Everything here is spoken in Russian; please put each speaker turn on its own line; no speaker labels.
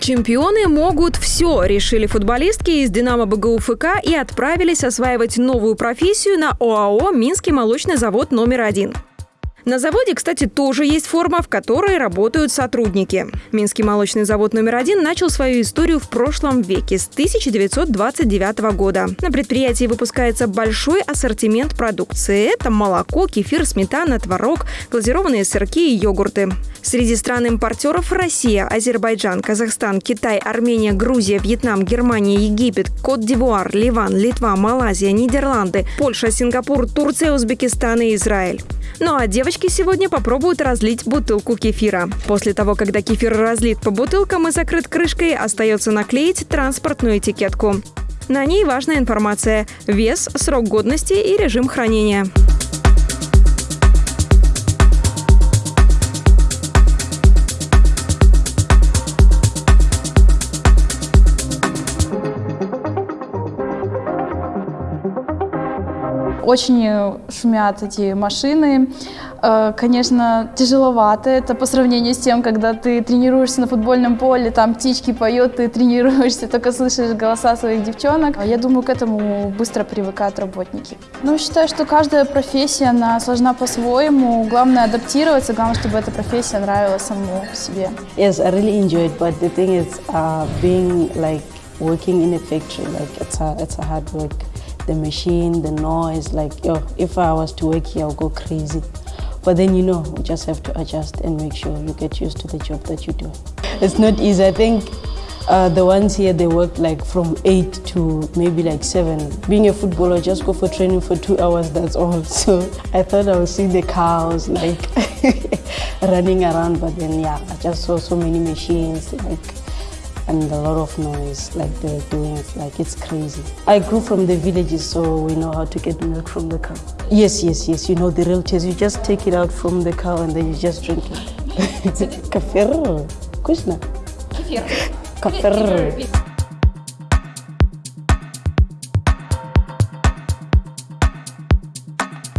Чемпионы могут все, решили футболистки из «Динамо БГУФК» и отправились осваивать новую профессию на ОАО «Минский молочный завод номер один». На заводе, кстати, тоже есть форма, в которой работают сотрудники. Минский молочный завод номер один начал свою историю в прошлом веке, с 1929 года. На предприятии выпускается большой ассортимент продукции. Это молоко, кефир, сметана, творог, глазированные сырки и йогурты. Среди стран-импортеров Россия, Азербайджан, Казахстан, Китай, Армения, Грузия, Вьетнам, Германия, Египет, Кот-д'Ивуар, Ливан, Литва, Малайзия, Нидерланды, Польша, Сингапур, Турция, Узбекистан и Израиль. Ну а девочки сегодня попробуют разлить бутылку кефира. После того, когда кефир разлит по бутылкам и закрыт крышкой, остается наклеить транспортную этикетку. На ней важная информация – вес, срок годности и режим хранения.
Очень шумят эти машины. Э, конечно, тяжеловато это по сравнению с тем, когда ты тренируешься на футбольном поле, там птички поют, ты тренируешься, только слышишь голоса своих девчонок. Я думаю, к этому быстро привыкают работники. Ну, считаю, что каждая профессия, она сложна по-своему. Главное адаптироваться, главное, чтобы эта профессия нравилась самому себе.
Yes, I really enjoyed, but the thing is, uh, being like working in a factory, like it's a, it's a hard work. The machine, the noise, like, yo, if I was to work here, I'll go crazy. But then, you know, you just have to adjust and make sure you get used to the job that you do. It's not easy. I think uh, the ones here, they work like from 8 to maybe like 7. Being a footballer, just go for training for two hours, that's all. So I thought I would see the cows like running around, but then yeah, I just saw so many machines, like and a lot of noise like they're doing like it's crazy. I grew from the villages so we know how to get milk from the cow. Yes yes yes you know the real taste. You just take it out from the cow and then you just drink it. Kafir kushna. Kafir